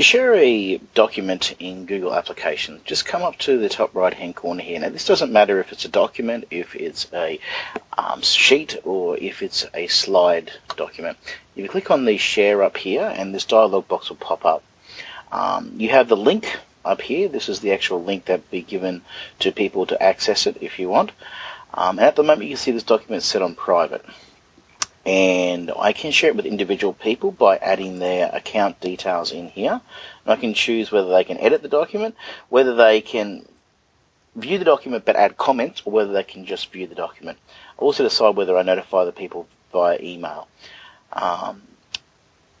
To share a document in Google Applications, just come up to the top right hand corner here. Now this doesn't matter if it's a document, if it's a um, sheet, or if it's a slide document. If you click on the share up here and this dialog box will pop up. Um, you have the link up here. This is the actual link that will be given to people to access it if you want. Um, and at the moment you can see this document is set on private and I can share it with individual people by adding their account details in here. And I can choose whether they can edit the document, whether they can view the document but add comments, or whether they can just view the document. I also decide whether I notify the people via email. Um,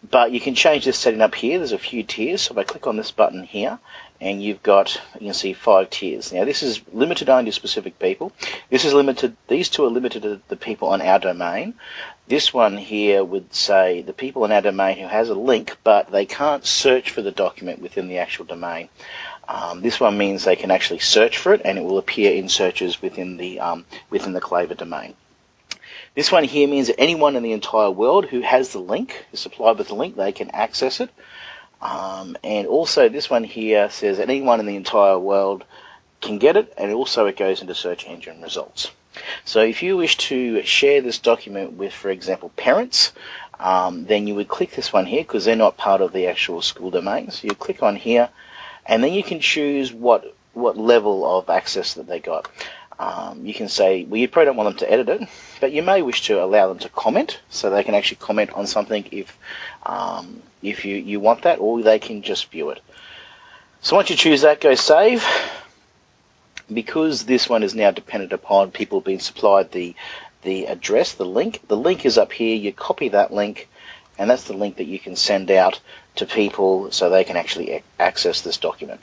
but you can change this setting up here. There's a few tiers. So if I click on this button here, and you've got, you can see five tiers. Now this is limited only to specific people. This is limited, these two are limited to the people on our domain. This one here would say the people on our domain who has a link, but they can't search for the document within the actual domain. Um, this one means they can actually search for it and it will appear in searches within the, um, within the Claver domain. This one here means that anyone in the entire world who has the link, is supplied with the link, they can access it. Um, and also this one here says that anyone in the entire world can get it, and also it goes into search engine results. So if you wish to share this document with, for example, parents, um, then you would click this one here because they're not part of the actual school domain. So you click on here, and then you can choose what what level of access that they got. Um, you can say, well, you probably don't want them to edit it, but you may wish to allow them to comment, so they can actually comment on something if um, if you, you want that, or they can just view it. So once you choose that, go save. Because this one is now dependent upon people being supplied the the address, the link. The link is up here. You copy that link, and that's the link that you can send out to people so they can actually access this document.